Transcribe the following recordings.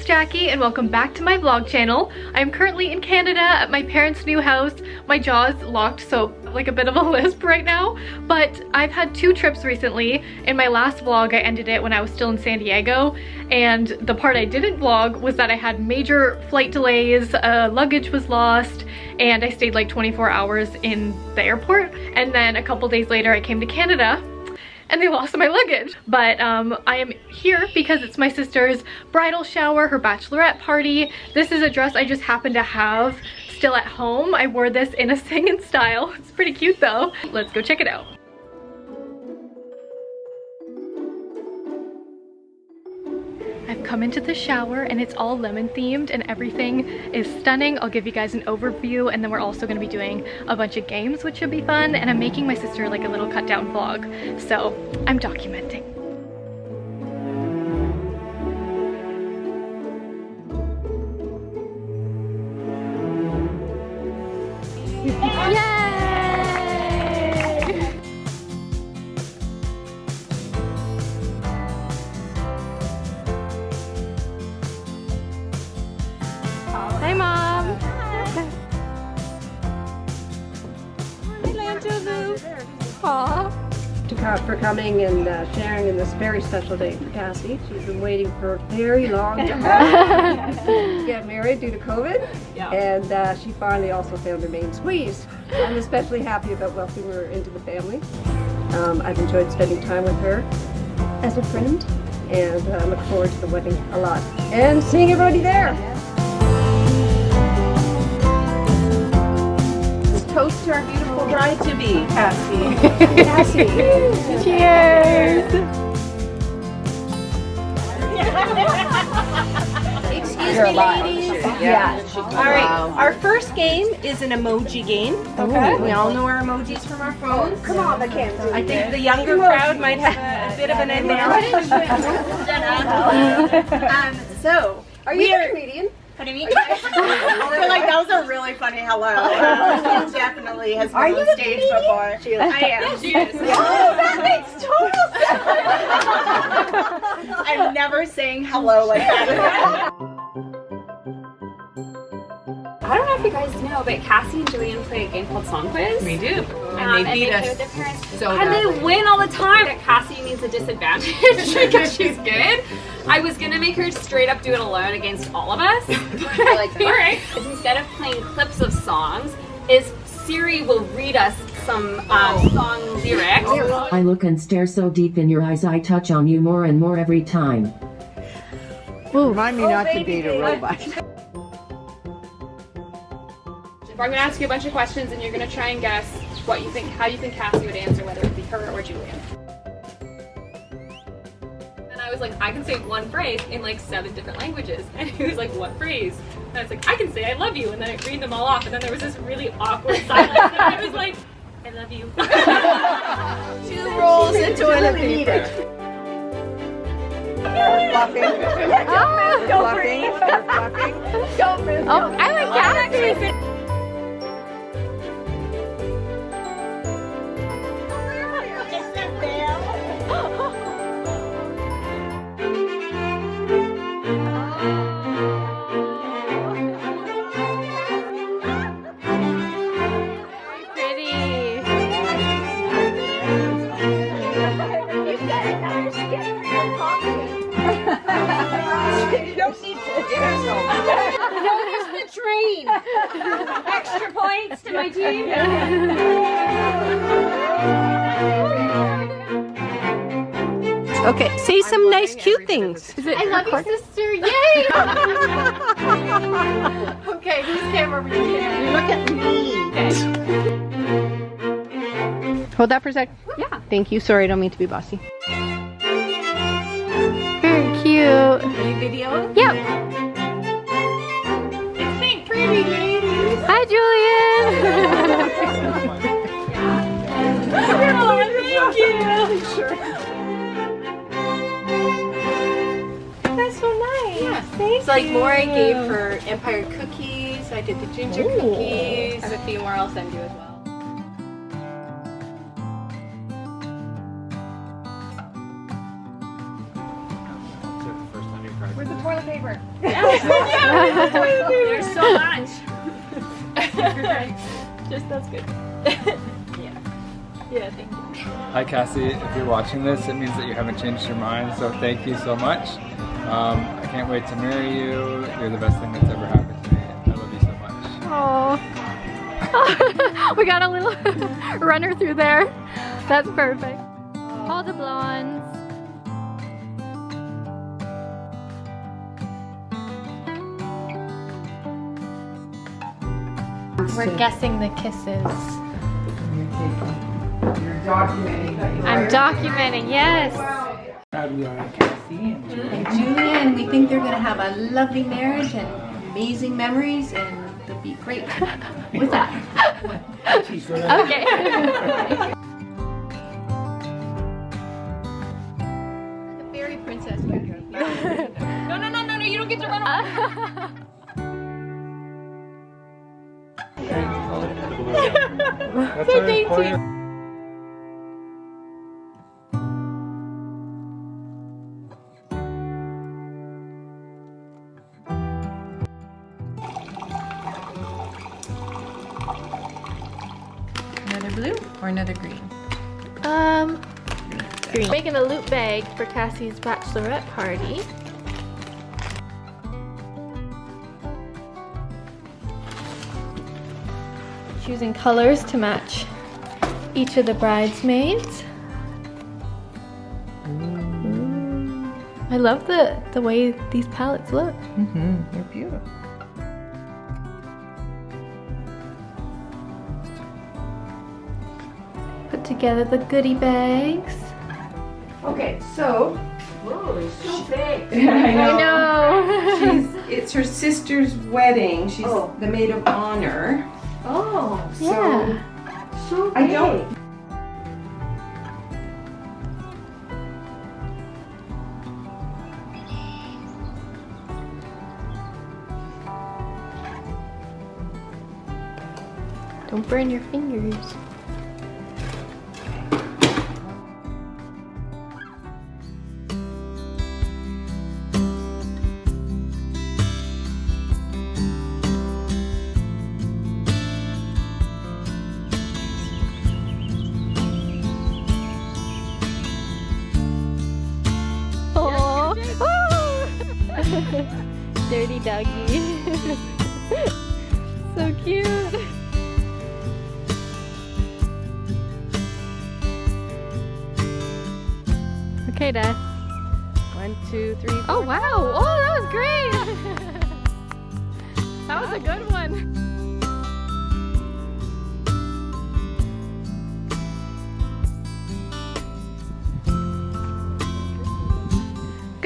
It's Jackie and welcome back to my vlog channel. I'm currently in Canada at my parents' new house. My jaw's locked, so like a bit of a lisp right now, but I've had two trips recently. In my last vlog, I ended it when I was still in San Diego, and the part I didn't vlog was that I had major flight delays, uh, luggage was lost, and I stayed like 24 hours in the airport, and then a couple days later I came to Canada and they lost my luggage. But um, I am here because it's my sister's bridal shower, her bachelorette party. This is a dress I just happen to have still at home. I wore this in a singing style. It's pretty cute though. Let's go check it out. Come into the shower and it's all lemon themed and everything is stunning. I'll give you guys an overview and then we're also going to be doing a bunch of games which should be fun and I'm making my sister like a little cut down vlog. So I'm documenting. For coming and uh, sharing in this very special day for Cassie. She's been waiting for a very long time to get married due to COVID. Yeah. And uh, she finally also found her main squeeze. I'm especially happy about welcoming her into the family. Um, I've enjoyed spending time with her as a friend and I uh, look forward to the wedding a lot. And seeing everybody there. toast to our beautiful bride to be, Cassie. Cassie. Cheers. Excuse me, ladies. Yeah. All right. Our first game is an emoji game. Okay. We all know our emojis from our phones. Come on, the Mackenzie. I think the younger crowd might have a, bit of an advantage. um, so, are you a comedian? What do you mean? I feel like that was a really funny hello. She definitely has been Are on stage before. She is. I am. She is. Oh, that makes total sense. I'm never saying hello like that. I don't know if you guys know, but Cassie and Julian play a game called Song Quiz. We do. Um, and they beat and they us. Their parents. So and badly. they win all the time. Cassie needs a disadvantage because she's good. I was gonna make her straight up do it alone against all of us. I like that. all right. Instead of playing clips of songs, is Siri will read us some um, song lyrics. I look and stare so deep in your eyes I touch on you more and more every time. Ooh, Remind me oh, not to date a robot. I'm going to ask you a bunch of questions and you're going to try and guess what you think, how you think Cassie would answer, whether it be her or Julian. And I was like, I can say one phrase in like seven different languages. And he was like, what phrase? And I was like, I can say I love you. And then I read them all off. And then there was this really awkward silence. and I was like, I love you. Two rolls into toilet paper. Fluffing. Don't breathe. Don't breathe. Oh, I like Cassie. Okay, say some nice, cute things. I love you, sister. Yay! okay, whose camera are we looking Look at me. Okay. Hold that for a sec. Yeah. Thank you. Sorry, I don't mean to be bossy. Very cute. Are you videoing? Yep. Like, more I gave for Empire cookies. I did the ginger Ooh. cookies. have a few more I'll send you as well. Where's the toilet paper? There's so much. Just that's good. yeah. Yeah, thank you. Hi Cassie, if you're watching this, it means that you haven't changed your mind, so thank you so much. Um, I can't wait to marry you. You're the best thing that's ever happened to me. I love you so much. Oh, we got a little runner through there. That's perfect. All the blondes. We're guessing the kisses. I'm documenting, yes. Julia, and mm-hmm. we think they're going to have a lovely marriage and amazing memories, and they'll be great with that. Okay. the fairy princess. No, no, no, no, no, you don't get to run off. so dainty. Another another green? Um, green. Making a loot bag for Cassie's bachelorette party. Choosing colors to match each of the bridesmaids. Ooh. I love the, the way these palettes look. Mm-hmm. They're beautiful. Together the goodie bags. Okay, so I know. she's it's her sister's wedding. She's Oh. the maid of honor. Oh, So yeah. so I don't Don't burn your fingers. So cute. Okay, Dad. One, two, three, four. Oh, wow. Oh, that was great. that was a good one.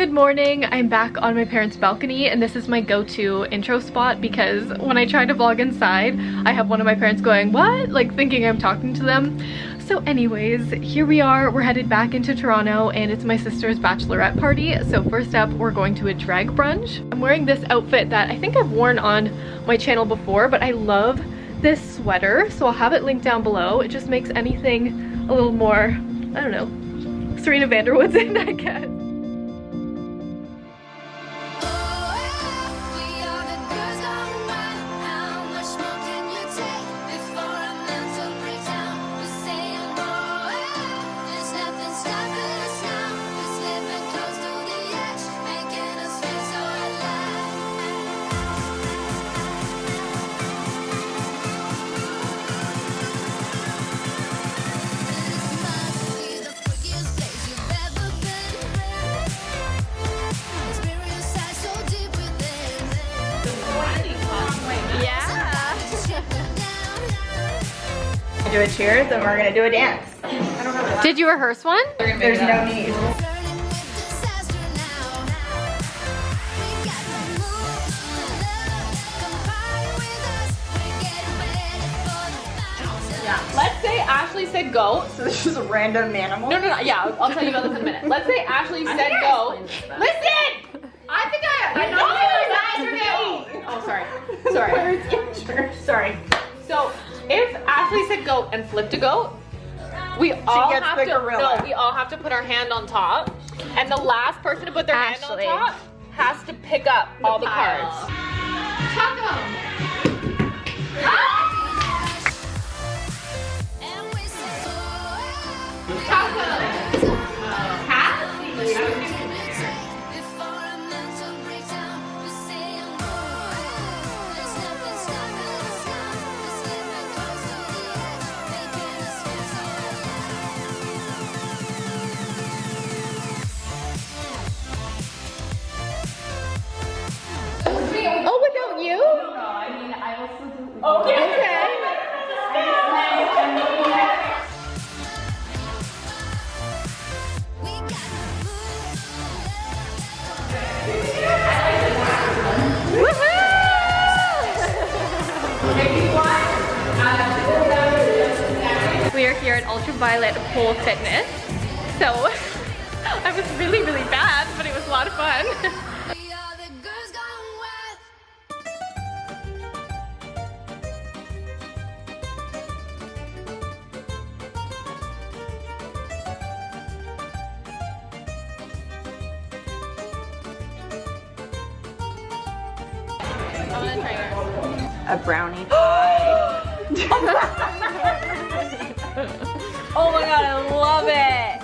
Good morning. I'm back on my parents' balcony and this is my go-to intro spot because when I try to vlog inside, I have one of my parents going, what? Like thinking I'm talking to them. So anyways, here we are. We're headed back into Toronto and it's my sister's bachelorette party. So first up, we're going to a drag brunch. I'm wearing this outfit that I think I've worn on my channel before, but I love this sweater. So I'll have it linked down below. It just makes anything a little more, I don't know, Serena van der Woodsen, I guess. Do a cheers and we're gonna do a dance. Did you rehearse one? There's no need. Let's say Ashley said go. So this is a random animal. No, no, no. Yeah, I'll, I'll tell you about this in a minute. Let's say Ashley said go. Listen! I think I. I know you guys are. Oh, sorry. Sorry. Sorry. So if Ashley said go and flipped a goat, we all gets have the to. gorilla. No, we all have to put our hand on top, and the last person to put their Ashley. hand on top has to pick up all the cards. Oh, Pole Fitness. So I was really, really bad, but it was a lot of fun. A brownie pie. Oh my god, I love it.